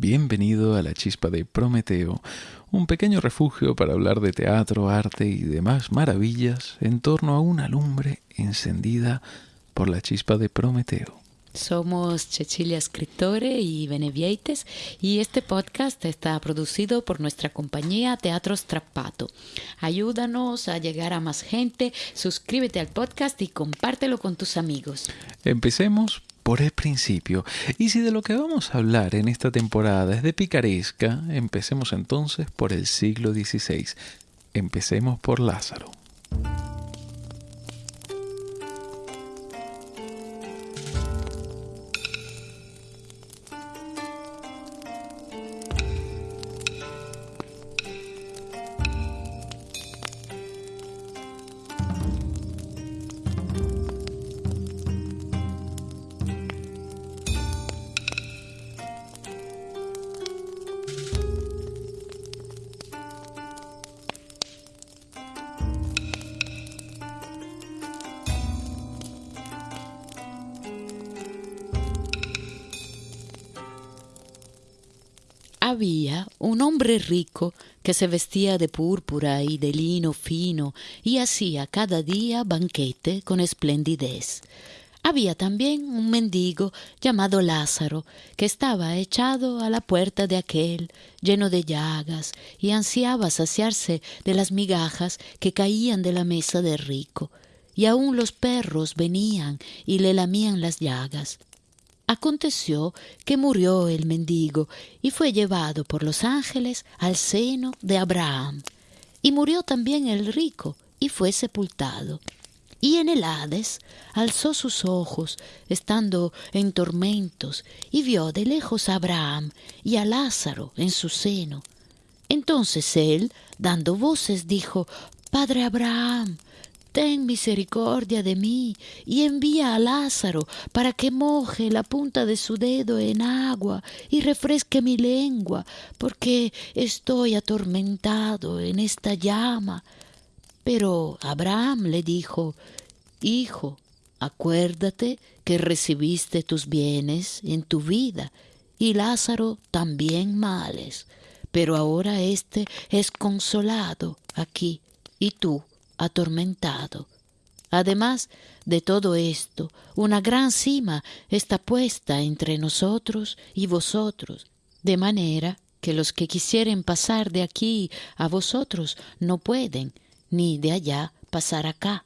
Bienvenido a la chispa de Prometeo, un pequeño refugio para hablar de teatro, arte y demás maravillas en torno a una lumbre encendida por la chispa de Prometeo. Somos Cecilia Escritore y Benevieites y este podcast está producido por nuestra compañía Teatro Strappato. Ayúdanos a llegar a más gente, suscríbete al podcast y compártelo con tus amigos. Empecemos por el principio. Y si de lo que vamos a hablar en esta temporada es de picaresca, empecemos entonces por el siglo XVI. Empecemos por Lázaro. Había un hombre rico que se vestía de púrpura y de lino fino y hacía cada día banquete con esplendidez. Había también un mendigo llamado Lázaro, que estaba echado a la puerta de aquel, lleno de llagas, y ansiaba saciarse de las migajas que caían de la mesa del rico, y aun los perros venían y le lamían las llagas. Aconteció que murió el mendigo y fue llevado por los ángeles al seno de Abraham. Y murió también el rico y fue sepultado. Y en el Hades alzó sus ojos, estando en tormentos, y vio de lejos a Abraham y a Lázaro en su seno. Entonces él, dando voces, dijo, Padre Abraham, ten misericordia de mí y envía a Lázaro para que moje la punta de su dedo en agua y refresque mi lengua, porque estoy atormentado en esta llama. Pero Abraham le dijo, Hijo, acuérdate que recibiste tus bienes en tu vida y Lázaro también males, pero ahora éste es consolado aquí y tú atormentado. Además de todo esto, una gran cima está puesta entre nosotros y vosotros, de manera que los que quisieren pasar de aquí a vosotros no pueden, ni de allá pasar acá.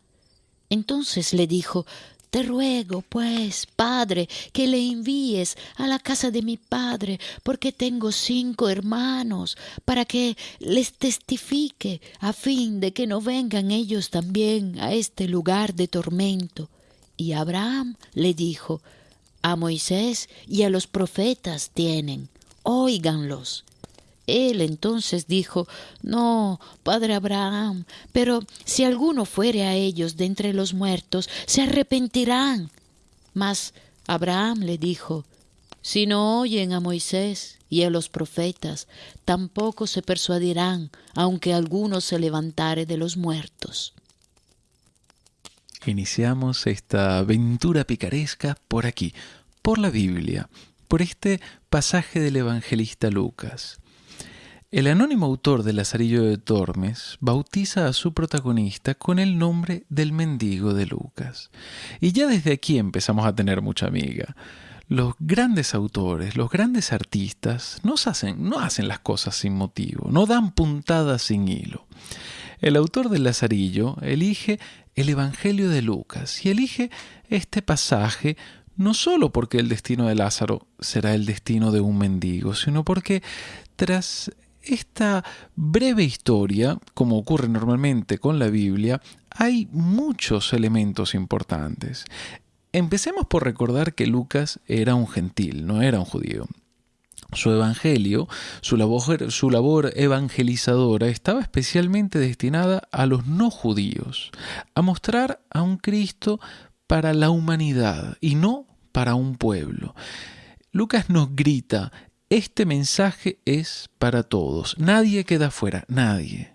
Entonces le dijo, te ruego, pues, Padre, que le envíes a la casa de mi Padre, porque tengo cinco hermanos, para que les testifique, a fin de que no vengan ellos también a este lugar de tormento. Y Abraham le dijo, a Moisés y a los profetas tienen, óiganlos. Él entonces dijo, No, padre Abraham, pero si alguno fuere a ellos de entre los muertos, se arrepentirán. Mas Abraham le dijo, Si no oyen a Moisés y a los profetas, tampoco se persuadirán, aunque alguno se levantare de los muertos. Iniciamos esta aventura picaresca por aquí, por la Biblia, por este pasaje del evangelista Lucas. El anónimo autor de Lazarillo de Tormes bautiza a su protagonista con el nombre del mendigo de Lucas. Y ya desde aquí empezamos a tener mucha amiga. Los grandes autores, los grandes artistas, no hacen, no hacen las cosas sin motivo, no dan puntadas sin hilo. El autor del Lazarillo elige el Evangelio de Lucas y elige este pasaje no solo porque el destino de Lázaro será el destino de un mendigo, sino porque tras esta breve historia, como ocurre normalmente con la Biblia, hay muchos elementos importantes. Empecemos por recordar que Lucas era un gentil, no era un judío. Su evangelio, su labor, evangelizadora estaba especialmente destinada a los no judíos, a mostrar a un Cristo para la humanidad y no para un pueblo. Lucas nos grita, este mensaje es para todos. Nadie queda fuera, nadie.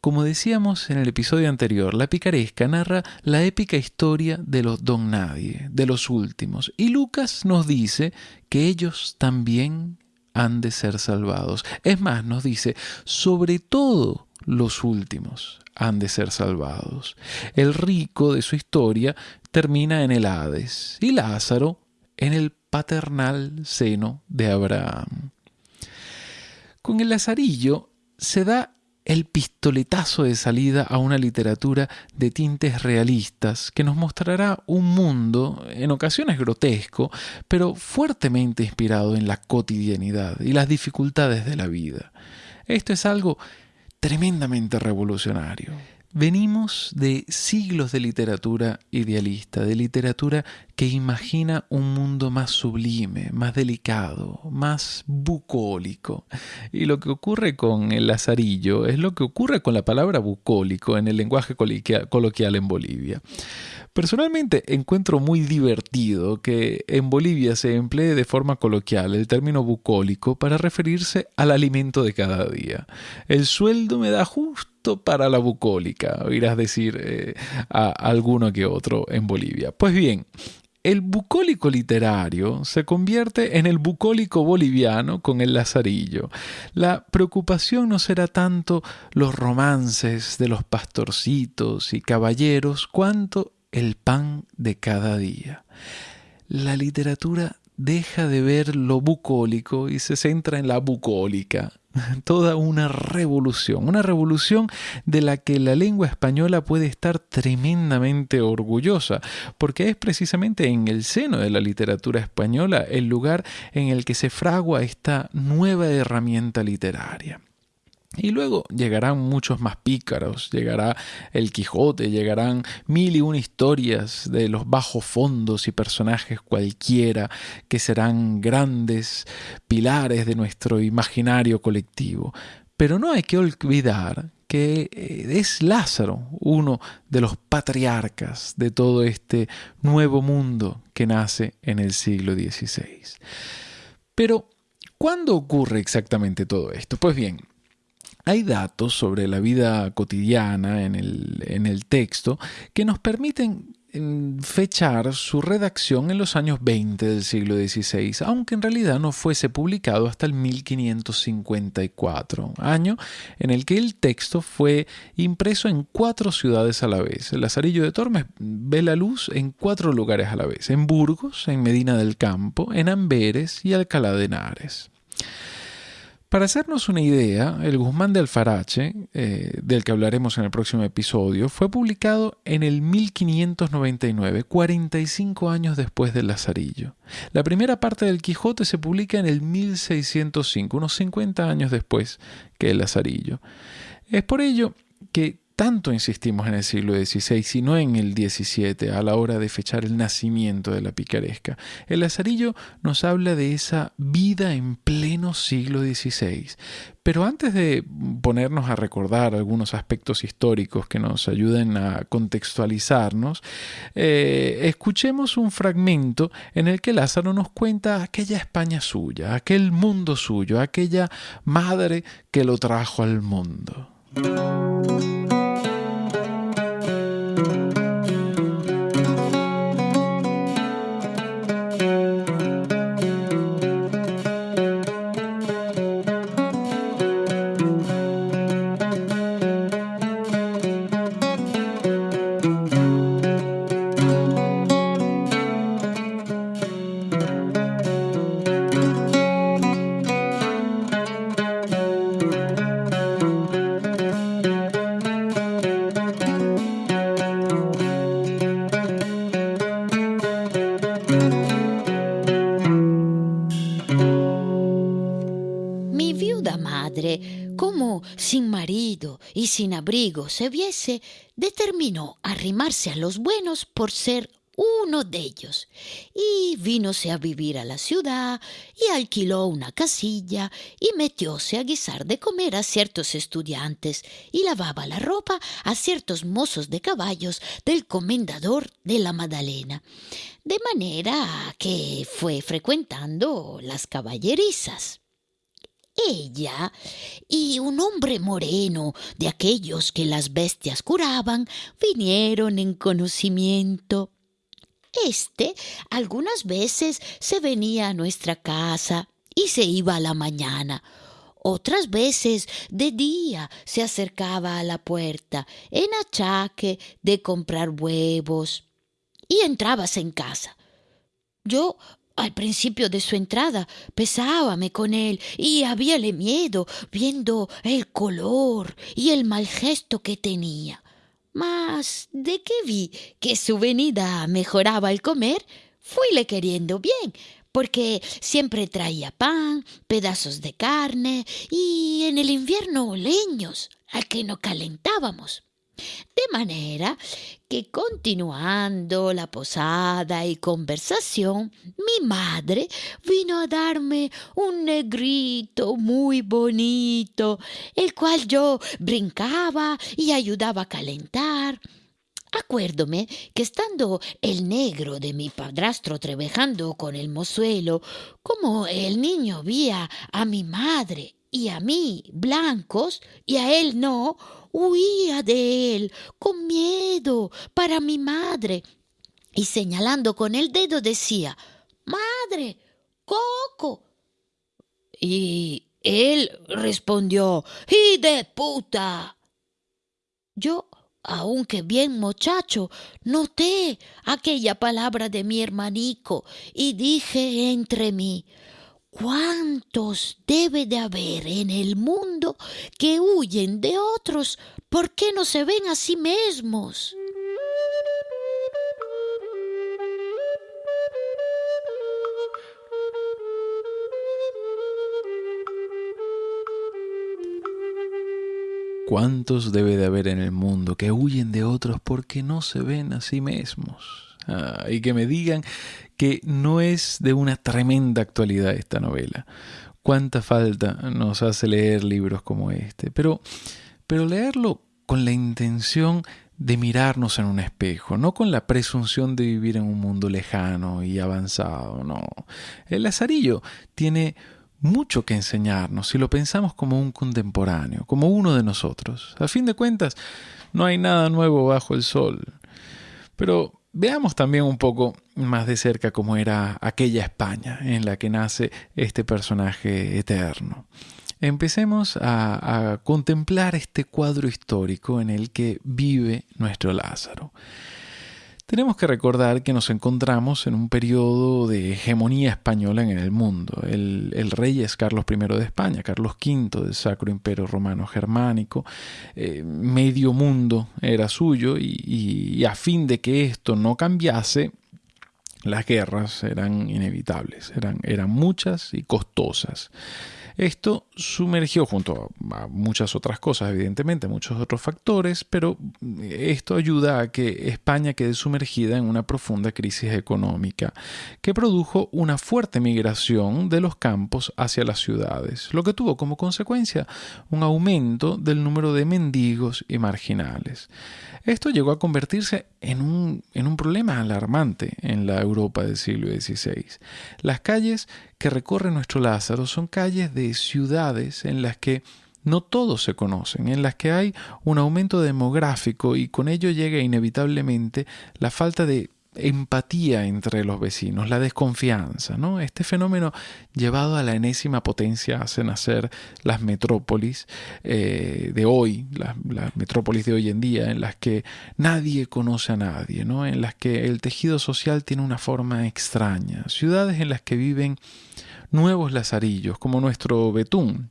Como decíamos en el episodio anterior, la picaresca narra la épica historia de los don nadie, de los últimos, y Lucas nos dice que ellos también han de ser salvados. Es más, nos dice, sobre todo los últimos han de ser salvados. El rico de su historia termina en el Hades y Lázaro en el paternal seno de Abraham. Con el Lazarillo se da el pistoletazo de salida a una literatura de tintes realistas que nos mostrará un mundo, en ocasiones grotesco, pero fuertemente inspirado en la cotidianidad y las dificultades de la vida. Esto es algo tremendamente revolucionario. Venimos de siglos de literatura idealista, de literatura que imagina un mundo más sublime, más delicado, más bucólico. Y lo que ocurre con el lazarillo es lo que ocurre con la palabra bucólico en el lenguaje coloquial en Bolivia. Personalmente encuentro muy divertido que en Bolivia se emplee de forma coloquial el término bucólico para referirse al alimento de cada día. El sueldo me da justo para la bucólica, oirás decir eh, a alguno que otro en Bolivia. Pues bien, el bucólico literario se convierte en el bucólico boliviano con el lazarillo. La preocupación no será tanto los romances de los pastorcitos y caballeros, cuanto el pan de cada día. La literatura deja de ver lo bucólico y se centra en la bucólica. Toda una revolución, una revolución de la que la lengua española puede estar tremendamente orgullosa, porque es precisamente en el seno de la literatura española el lugar en el que se fragua esta nueva herramienta literaria. Y luego llegarán muchos más pícaros, llegará el Quijote, llegarán mil y una historias de los bajos fondos y personajes cualquiera que serán grandes pilares de nuestro imaginario colectivo. Pero no hay que olvidar que eh, es Lázaro uno de los patriarcas de todo este nuevo mundo que nace en el siglo XVI. Pero, ¿cuándo ocurre exactamente todo esto? Pues bien, hay datos sobre la vida cotidiana en el, texto que nos permiten mm, fechar su redacción en los años 20 del siglo XVI, aunque en realidad no fuese publicado hasta el 1554, año en el que el texto fue impreso en cuatro ciudades a la vez. El Lazarillo de Tormes ve la luz en cuatro lugares a la vez, en Burgos, en Medina del Campo, en Amberes y Alcalá de Henares. Para hacernos una idea, el Guzmán de Alfarache, eh, del que hablaremos en el próximo episodio, fue publicado en el 1599, 45 años después del Lazarillo. La primera parte del Quijote se publica en el 1605, unos 50 años después que el Lazarillo. Es por ello que tanto insistimos en el siglo XVI y no en el XVII a la hora de fechar el nacimiento de la picaresca. El Lazarillo nos habla de esa vida en pleno siglo XVI. Pero antes de ponernos a recordar algunos aspectos históricos que nos ayuden a contextualizarnos, eh, escuchemos un fragmento en el que Lázaro nos cuenta aquella España suya, aquel mundo suyo, aquella madre que lo trajo al mundo. Se viese, determinó arrimarse a los buenos por ser uno de ellos, y vínose a vivir a la ciudad, y alquiló una casilla, y metióse a guisar de comer a ciertos estudiantes, y lavaba la ropa a ciertos mozos de caballos del comendador de la Madalena, de manera que fue frecuentando las caballerizas ella y un hombre moreno de aquellos que las bestias curaban vinieron en conocimiento. Este algunas veces se venía a nuestra casa y se iba a la mañana. Otras veces de día se acercaba a la puerta en achaque de comprar huevos y entrabas en casa. Yo al principio de su entrada pesábame con él y habíale miedo viendo el color y el mal gesto que tenía. Mas de que vi que su venida mejoraba el comer, fuile queriendo bien, porque siempre traía pan, pedazos de carne y en el invierno leños al que no calentábamos. De manera que continuando la posada y conversación, mi madre vino a darme un negrito muy bonito, el cual yo brincaba y ayudaba a calentar. Acuérdome que estando el negro de mi padrastro trabajando con el mozuelo, como el niño vía a mi madre y a mí blancos y a él no, huía de él con miedo para mi madre y señalando con el dedo decía, Madre, Coco. Y él respondió, ¡Y de puta! Yo, aunque bien muchacho, noté aquella palabra de mi hermanico y dije entre mí, ¿Cuántos debe de haber en el mundo que huyen de otros porque no se ven a sí mismos? ¿Cuántos debe de haber en el mundo que huyen de otros porque no se ven a sí mismos? Ah, y que me digan que no es de una tremenda actualidad esta novela. Cuánta falta nos hace leer libros como este, pero, pero leerlo con la intención de mirarnos en un espejo, no con la presunción de vivir en un mundo lejano y avanzado, no. El Lazarillo tiene mucho que enseñarnos si lo pensamos como un contemporáneo, como uno de nosotros. A fin de cuentas, no hay nada nuevo bajo el sol. Pero Veamos también un poco más de cerca cómo era aquella España en la que nace este personaje eterno. Empecemos a, a, contemplar este cuadro histórico en el que vive nuestro Lázaro. Tenemos que recordar que nos encontramos en un periodo de hegemonía española en el mundo. El, rey es Carlos I de España, Carlos V del Sacro Imperio Romano Germánico. Eh, medio mundo era suyo y, a fin de que esto no cambiase, las guerras eran inevitables, eran muchas y costosas. Esto sumergió junto a muchas otras cosas, evidentemente, muchos otros factores, pero esto ayuda a que España quede sumergida en una profunda crisis económica que produjo una fuerte migración de los campos hacia las ciudades, lo que tuvo como consecuencia un aumento del número de mendigos y marginales. Esto llegó a convertirse en un, en un problema alarmante en la Europa del siglo XVI. Las calles que recorre nuestro Lázaro son calles de ciudades en las que no todos se conocen, en las que hay un aumento demográfico y con ello llega inevitablemente la falta de empatía entre los vecinos, la desconfianza. ¿no? Este fenómeno llevado a la enésima potencia hace nacer las metrópolis eh, de hoy, las, metrópolis de hoy en día, en las que nadie conoce a nadie, ¿no? en las que el tejido social tiene una forma extraña, ciudades en las que viven nuevos lazarillos, como nuestro Betún,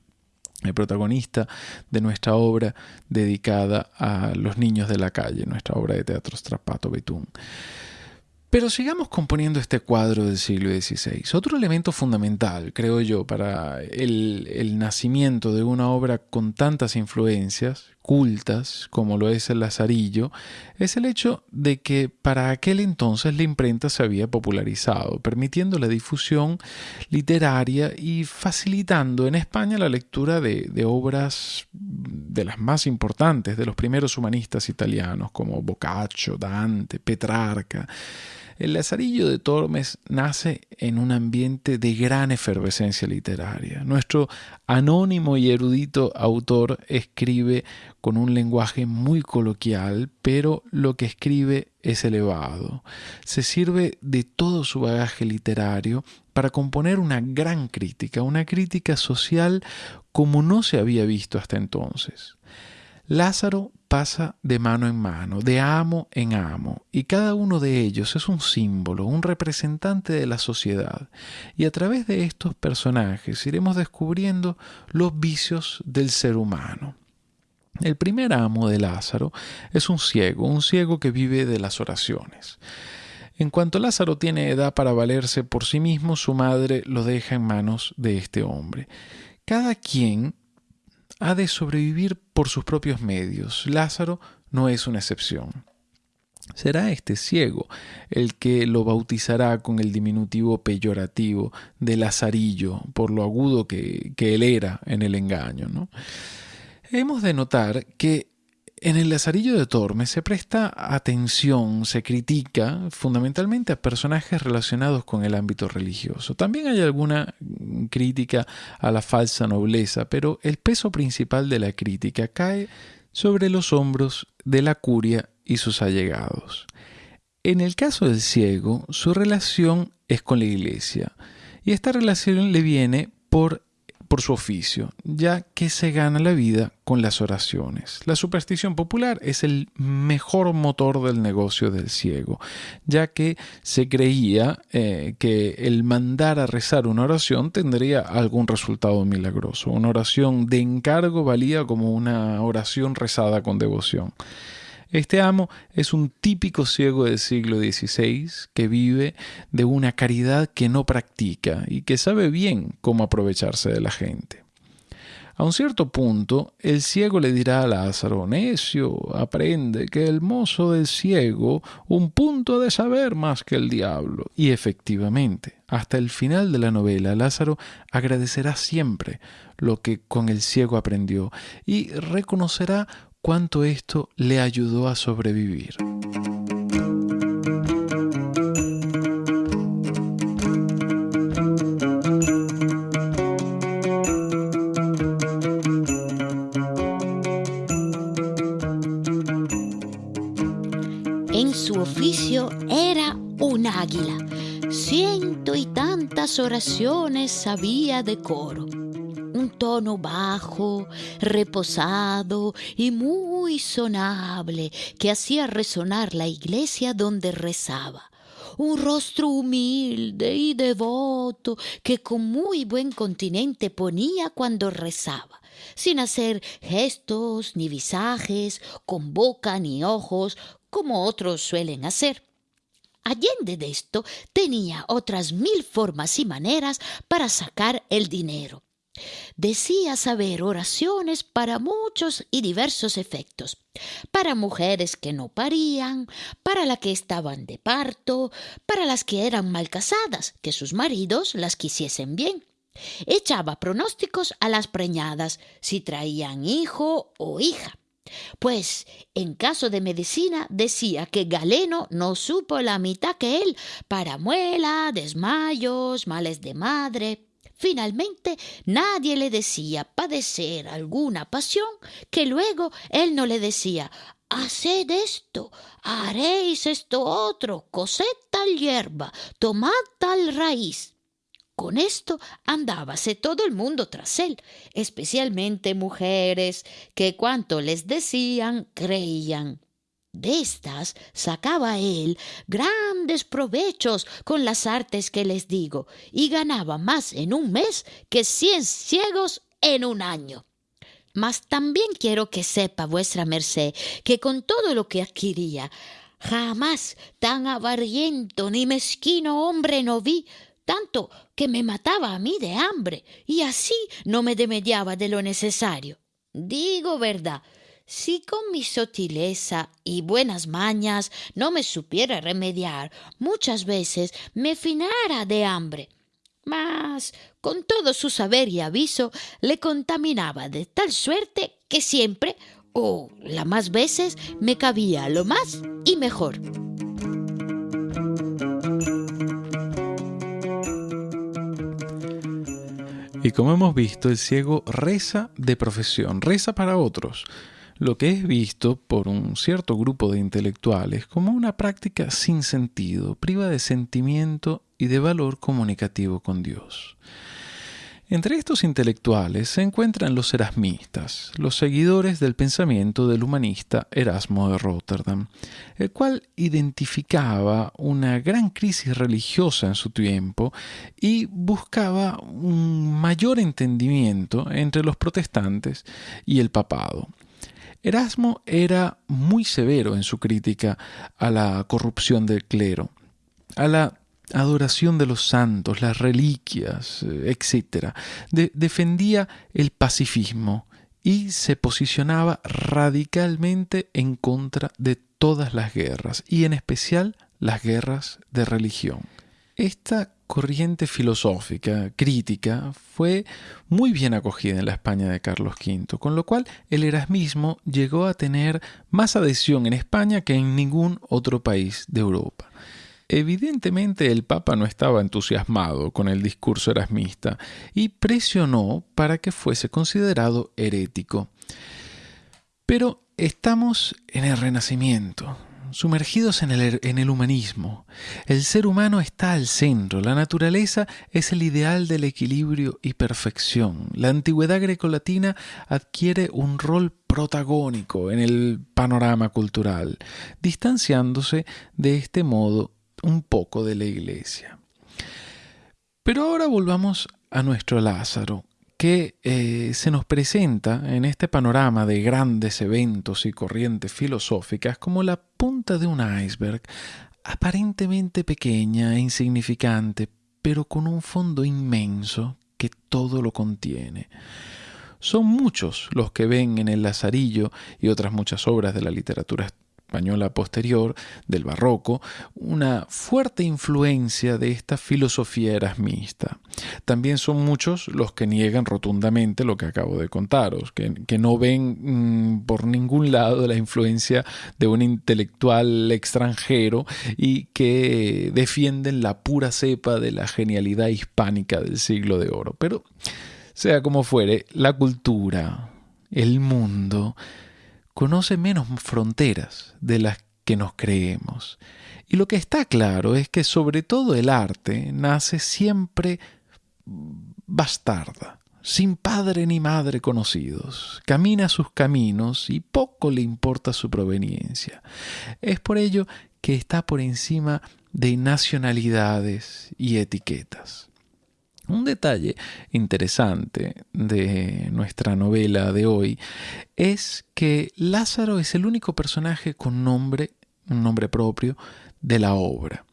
el protagonista de nuestra obra dedicada a los niños de la calle, nuestra obra de teatro Strapato Betún. Pero sigamos componiendo este cuadro del siglo XVI. Otro elemento fundamental, creo yo, para el, nacimiento de una obra con tantas influencias cultas como lo es el Lazarillo, es el hecho de que para aquel entonces la imprenta se había popularizado, permitiendo la difusión literaria y facilitando en España la lectura de, obras de las más importantes de los primeros humanistas italianos como Boccaccio, Dante, Petrarca. El Lazarillo de Tormes nace en un ambiente de gran efervescencia literaria. Nuestro anónimo y erudito autor escribe con un lenguaje muy coloquial, pero lo que escribe es elevado. Se sirve de todo su bagaje literario para componer una gran crítica, una crítica social como no se había visto hasta entonces. Lázaro pasa de mano en mano, de amo en amo, y cada uno de ellos es un símbolo, un representante de la sociedad. Y a través de estos personajes iremos descubriendo los vicios del ser humano. El primer amo de Lázaro es un ciego, un ciego que vive de las oraciones. En cuanto Lázaro tiene edad para valerse por sí mismo, su madre lo deja en manos de este hombre. Cada quien ha de sobrevivir por sus propios medios. Lázaro no es una excepción. Será este ciego el que lo bautizará con el diminutivo peyorativo de Lazarillo, por lo agudo que, él era en el engaño. Hemos de notar que en el Lazarillo de Tormes se presta atención, se critica fundamentalmente a personajes relacionados con el ámbito religioso. También hay alguna crítica a la falsa nobleza, pero el peso principal de la crítica cae sobre los hombros de la curia y sus allegados. En el caso del ciego, su relación es con la iglesia, y esta relación le viene por por su oficio, ya que se gana la vida con las oraciones. La superstición popular es el mejor motor del negocio del ciego, ya que se creía eh, que el mandar a rezar una oración tendría algún resultado milagroso. Una oración de encargo valía como una oración rezada con devoción. Este amo es un típico ciego del siglo XVI que vive de una caridad que no practica y que sabe bien cómo aprovecharse de la gente. A un cierto punto, el ciego le dirá a Lázaro, necio, aprende que el mozo del ciego un punto de saber más que el diablo. Y efectivamente, hasta el final de la novela, Lázaro agradecerá siempre lo que con el ciego aprendió y reconocerá cuánto esto le ayudó a sobrevivir. En su oficio era un águila. Ciento y tantas oraciones sabía de coro un tono bajo, reposado y muy sonable que hacía resonar la iglesia donde rezaba un rostro humilde y devoto que con muy buen continente ponía cuando rezaba, sin hacer gestos ni visajes, con boca ni ojos, como otros suelen hacer. Allende de esto tenía otras mil formas y maneras para sacar el dinero. Decía saber oraciones para muchos y diversos efectos, para mujeres que no parían, para las que estaban de parto, para las que eran mal casadas, que sus maridos las quisiesen bien. Echaba pronósticos a las preñadas, si traían hijo o hija. Pues en caso de medicina decía que Galeno no supo la mitad que él para muela, desmayos, males de madre. Finalmente nadie le decía padecer alguna pasión que luego él no le decía Haced esto, haréis esto otro, cosed tal hierba, tomad tal raíz. Con esto andábase todo el mundo tras él, especialmente mujeres, que cuanto les decían creían. De estas sacaba él grandes provechos con las artes que les digo, y ganaba más en un mes que cien ciegos en un año. Mas también quiero que sepa vuestra merced que con todo lo que adquiría, jamás tan avariento ni mezquino hombre no vi, tanto que me mataba a mí de hambre, y así no me demediaba de lo necesario. Digo verdad, si con mi sotileza y buenas mañas no me supiera remediar, muchas veces me finara de hambre. Mas, con todo su saber y aviso, le contaminaba de tal suerte que siempre, o la más veces, me cabía lo más y mejor. Y como hemos visto, el ciego reza de profesión, reza para otros lo que es visto por un cierto grupo de intelectuales como una práctica sin sentido, priva de sentimiento y de valor comunicativo con Dios. Entre estos intelectuales se encuentran los erasmistas, los seguidores del pensamiento del humanista Erasmo de Rotterdam, el cual identificaba una gran crisis religiosa en su tiempo y buscaba un mayor entendimiento entre los protestantes y el papado. Erasmo era muy severo en su crítica a la corrupción del clero, a la adoración de los santos, las reliquias, eh, etc. defendía el pacifismo y se posicionaba radicalmente en contra de todas las guerras, y en especial las guerras de religión. Esta corriente filosófica, crítica, fue muy bien acogida en la España de Carlos V, con lo cual el erasmismo llegó a tener más adhesión en España que en ningún otro país de Europa. Evidentemente el Papa no estaba entusiasmado con el discurso erasmista y presionó para que fuese considerado herético. Pero estamos en el Renacimiento, sumergidos en el, humanismo. El ser humano está al centro, la naturaleza es el ideal del equilibrio y perfección. La antigüedad grecolatina adquiere un rol protagónico en el panorama cultural, distanciándose de este modo un poco de la iglesia. Pero ahora volvamos a nuestro Lázaro, que eh, se nos presenta en este panorama de grandes eventos y corrientes filosóficas como la punta de un iceberg, aparentemente pequeña e insignificante, pero con un fondo inmenso que todo lo contiene. Son muchos los que ven en el Lazarillo y otras muchas obras de la literatura posterior, del barroco, una fuerte influencia de esta filosofía erasmista. También son muchos los que niegan rotundamente lo que acabo de contaros, que, no ven mm, por ningún lado la influencia de un intelectual extranjero y que defienden la pura cepa de la genialidad hispánica del siglo de oro. Pero, sea como fuere, la cultura, el mundo, conoce menos fronteras de las que nos creemos. Y lo que está claro es que sobre todo el arte nace siempre bastarda, sin padre ni madre conocidos, camina sus caminos y poco le importa su proveniencia. Es por ello que está por encima de nacionalidades y etiquetas. Un detalle interesante de nuestra novela de hoy es que Lázaro es el único personaje con nombre, un nombre propio, de la obra.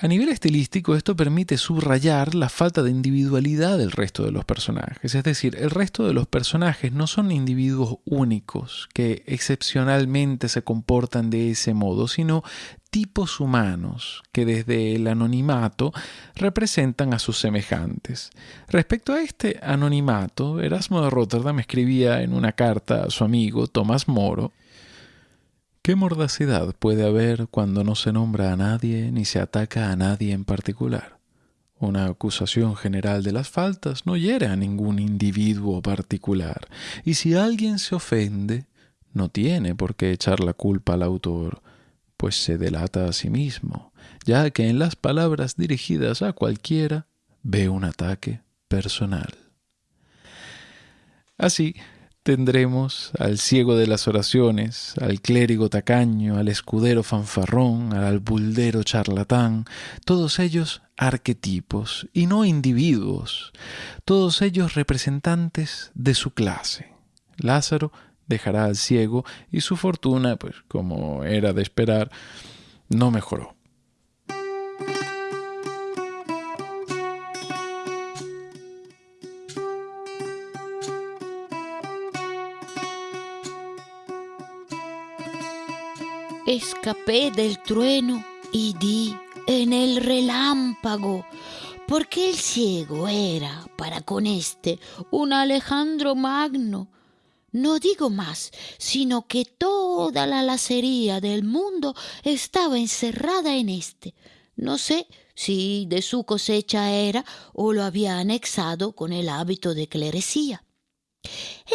A nivel estilístico, esto permite subrayar la falta de individualidad del resto de los personajes. Es decir, el resto de los personajes no son individuos únicos que excepcionalmente se comportan de ese modo, sino tipos humanos que desde el anonimato representan a sus semejantes. Respecto a este anonimato, Erasmo de Rotterdam escribía en una carta a su amigo Tomás Moro ¿Qué mordacidad puede haber cuando no se nombra a nadie ni se ataca a nadie en particular? Una acusación general de las faltas no hiere a ningún individuo particular, y si alguien se ofende, no tiene por qué echar la culpa al autor, pues se delata a sí mismo, ya que en las palabras dirigidas a cualquiera ve un ataque personal. Así, tendremos al ciego de las oraciones, al clérigo tacaño, al escudero fanfarrón, al albuldero charlatán, todos ellos arquetipos y no individuos, todos ellos representantes de su clase. Lázaro dejará al ciego y su fortuna, pues como era de esperar, no mejoró. Escapé del trueno y di en el relámpago, porque el ciego era para con este un Alejandro Magno. No digo más, sino que toda la lacería del mundo estaba encerrada en este. No sé si de su cosecha era o lo había anexado con el hábito de clerecía.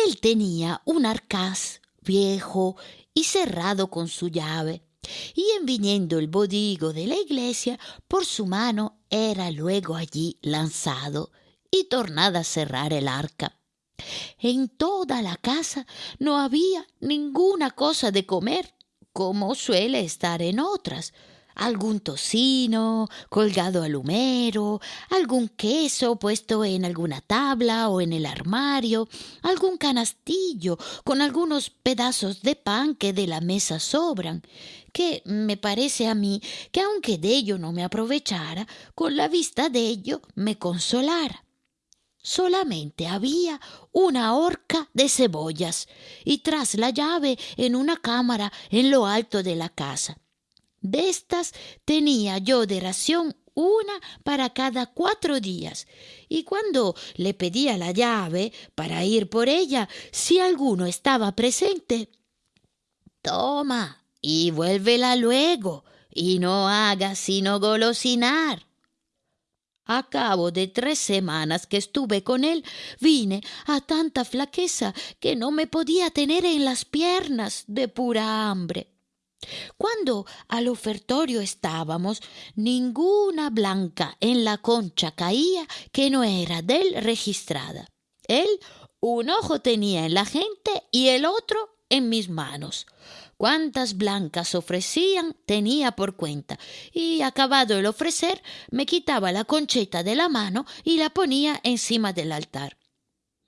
Él tenía un arcaz viejo y cerrado con su llave, y en viniendo el bodigo de la iglesia, por su mano era luego allí lanzado y tornada a cerrar el arca. En toda la casa no había ninguna cosa de comer, como suele estar en otras, algún tocino colgado al humero, algún queso puesto en alguna tabla o en el armario, algún canastillo con algunos pedazos de pan que de la mesa sobran, que me parece a mí que aunque de ello no me aprovechara, con la vista de ello me consolara. Solamente había una horca de cebollas y tras la llave en una cámara en lo alto de la casa. De estas tenía yo de ración una para cada cuatro días, y cuando le pedía la llave para ir por ella, si alguno estaba presente, toma y vuélvela luego, y no hagas sino golosinar. A cabo de tres semanas que estuve con él, vine a tanta flaqueza que no me podía tener en las piernas de pura hambre. Cuando al ofertorio estábamos, ninguna blanca en la concha caía que no era del registrada. Él un ojo tenía en la gente y el otro en mis manos cuántas blancas ofrecían tenía por cuenta, y acabado el ofrecer, me quitaba la concheta de la mano y la ponía encima del altar.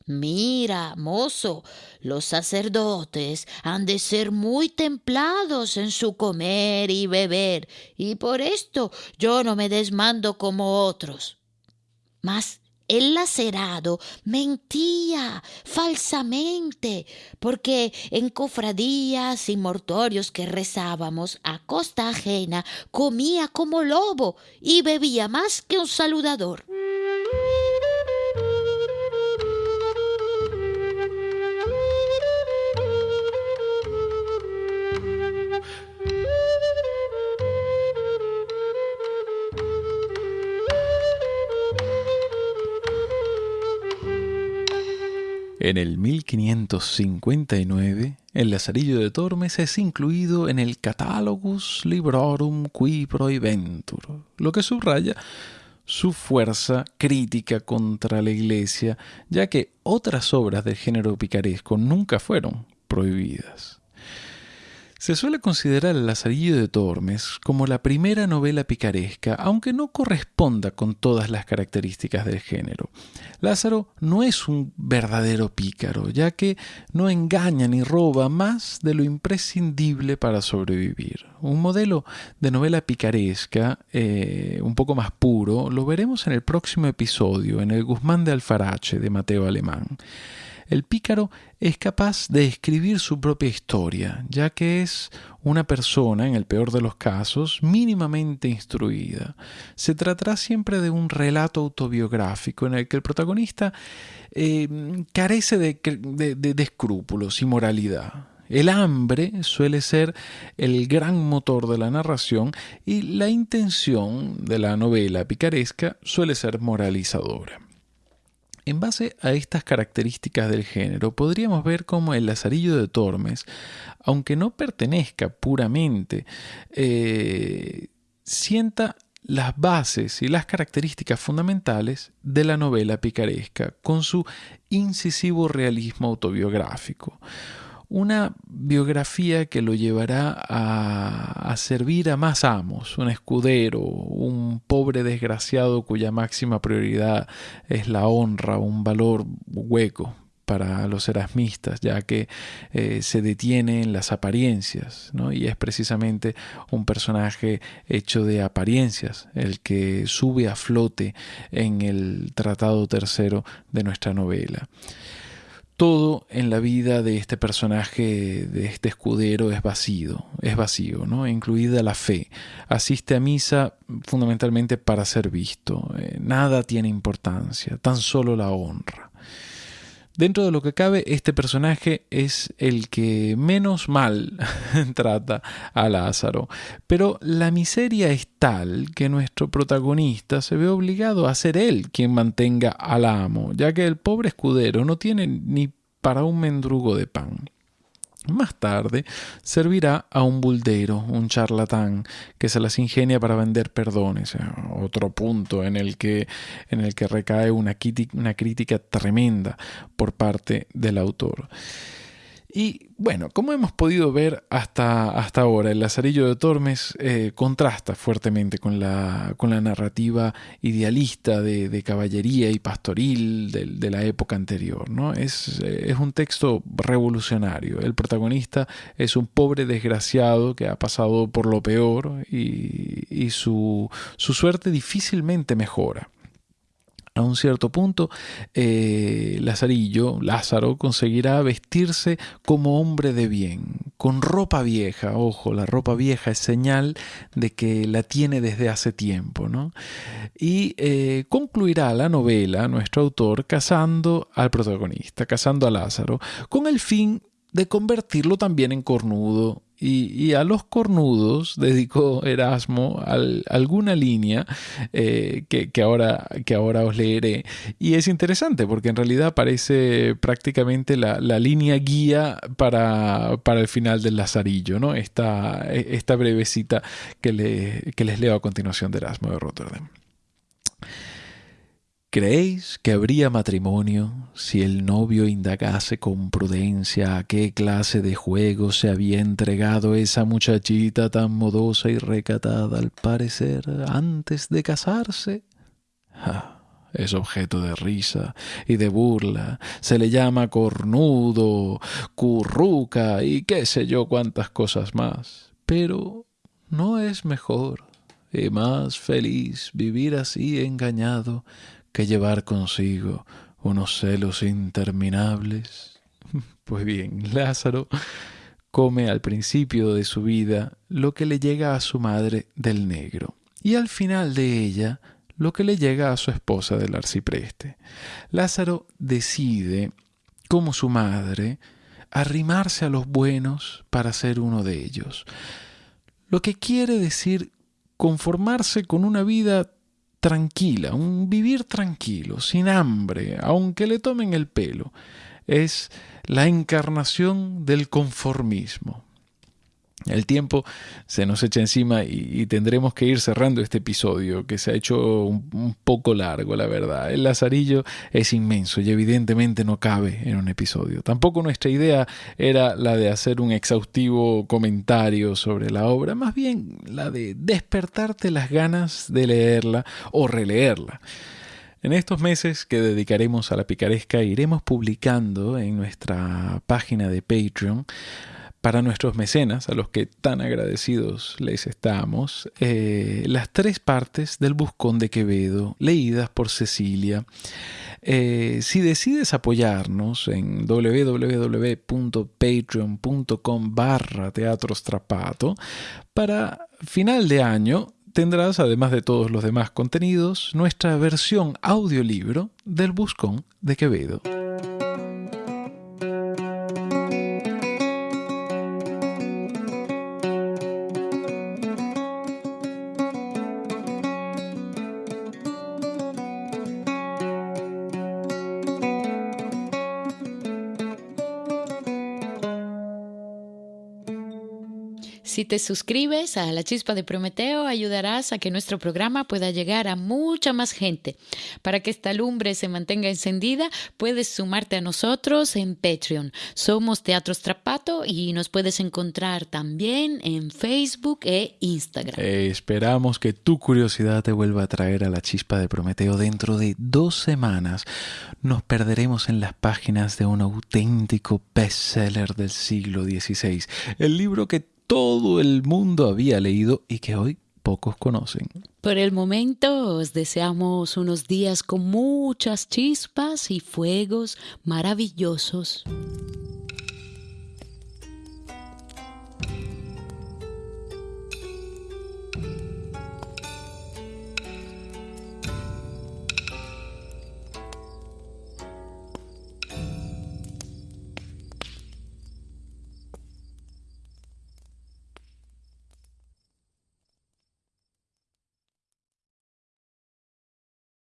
Mira, mozo, los sacerdotes han de ser muy templados en su comer y beber, y por esto yo no me desmando como otros. Mas el lacerado mentía falsamente, porque en cofradías y mortorios que rezábamos a costa ajena comía como lobo y bebía más que un saludador. En el 1559, el Lazarillo de Tormes es incluido en el Catalogus Librorum qui Prohibentur, lo que subraya su fuerza crítica contra la Iglesia, ya que otras obras del género picaresco nunca fueron prohibidas. Se suele considerar El Lazarillo de Tormes como la primera novela picaresca, aunque no corresponda con todas las características del género. Lázaro no es un verdadero pícaro, ya que no engaña ni roba más de lo imprescindible para sobrevivir. Un modelo de novela picaresca, eh, un poco más puro, lo veremos en el próximo episodio, en el Guzmán de Alfarache de Mateo Alemán. El pícaro es capaz de escribir su propia historia, ya que es una persona, en el peor de los casos, mínimamente instruida. Se tratará siempre de un relato autobiográfico en el que el protagonista eh, carece de, de escrúpulos y moralidad. El hambre suele ser el gran motor de la narración y la intención de la novela picaresca suele ser moralizadora. En base a estas características del género, podríamos ver cómo el Lazarillo de Tormes, aunque no pertenezca puramente, eh, sienta las bases y las características fundamentales de la novela picaresca, con su incisivo realismo autobiográfico una biografía que lo llevará a, servir a más amos, un escudero, un pobre desgraciado cuya máxima prioridad es la honra, un valor hueco para los erasmistas, ya que eh, se detiene en las apariencias, ¿no? y es precisamente un personaje hecho de apariencias el que sube a flote en el Tratado Tercero de nuestra novela todo en la vida de este personaje, de este escudero, es vacío, es vacío, ¿no? Incluida la fe. Asiste a misa fundamentalmente para ser visto. Eh, nada tiene importancia, tan solo la honra. Dentro de lo que cabe, este personaje es el que menos mal trata a Lázaro. Pero la miseria es tal que nuestro protagonista se ve obligado a ser él quien mantenga al amo, ya que el pobre escudero no tiene ni para un mendrugo de pan. Más tarde servirá a un buldero, un charlatán, que se las ingenia para vender perdones. Otro punto en el que, en el que recae una crítica tremenda por parte del autor. Y bueno, como hemos podido ver hasta, hasta ahora, el Lazarillo de Tormes eh, contrasta fuertemente con la, con la narrativa idealista de, caballería y pastoril de, la época anterior. ¿no? Es, eh, es, un texto revolucionario. El protagonista es un pobre desgraciado que ha pasado por lo peor y, y su, su suerte difícilmente mejora a un cierto punto, eh, Lazarillo, Lázaro, conseguirá vestirse como hombre de bien, con ropa vieja. Ojo, la ropa vieja es señal de que la tiene desde hace tiempo. ¿no? Y eh, concluirá la novela, nuestro autor, casando al protagonista, casando a Lázaro, con el fin de convertirlo también en cornudo y, a los cornudos dedicó Erasmo alguna línea eh, que, ahora, que ahora os leeré. Y es interesante porque en realidad parece prácticamente la, línea guía para, el final del Lazarillo, ¿no? esta, esta brevecita que, que les leo a continuación de Erasmo de Rotterdam. ¿Creéis que habría matrimonio si el novio indagase con prudencia a qué clase de juego se había entregado esa muchachita tan modosa y recatada al parecer antes de casarse? es objeto de risa y de burla, se le llama cornudo, curruca y qué sé yo cuántas cosas más. Pero ¿no es mejor y más feliz vivir así engañado que llevar consigo unos celos interminables? Pues bien, Lázaro come al principio de su vida lo que le llega a su madre del negro y al final de ella lo que le llega a su esposa del arcipreste. Lázaro decide, como su madre, arrimarse a los buenos para ser uno de ellos, lo que quiere decir conformarse con una vida tranquila, un vivir tranquilo, sin hambre, aunque le tomen el pelo. Es la encarnación del conformismo. El tiempo se nos echa encima y, tendremos que ir cerrando este episodio que se ha hecho un, poco largo, la verdad. El Lazarillo es inmenso y evidentemente no cabe en un episodio. Tampoco nuestra idea era la de hacer un exhaustivo comentario sobre la obra, más bien la de despertarte las ganas de leerla o releerla. En estos meses que dedicaremos a la picaresca iremos publicando en nuestra página de Patreon para nuestros mecenas, a los que tan agradecidos les estamos, eh, las tres partes del Buscón de Quevedo, leídas por Cecilia. Eh, si decides apoyarnos en www.patreon.com barra teatrostrapato, para final de año tendrás, además de todos los demás contenidos, nuestra versión audiolibro del Buscón de Quevedo. Si te suscribes a La Chispa de Prometeo, ayudarás a que nuestro programa pueda llegar a mucha más gente. Para que esta lumbre se mantenga encendida, puedes sumarte a nosotros en Patreon. Somos Teatro Strapato y nos puedes encontrar también en Facebook e Instagram. Eh, esperamos que tu curiosidad te vuelva a traer a La Chispa de Prometeo dentro de dos semanas. Nos perderemos en las páginas de un auténtico bestseller del siglo XVI, el libro que todo el mundo había leído y que hoy pocos conocen. Por el momento os deseamos unos días con muchas chispas y fuegos maravillosos.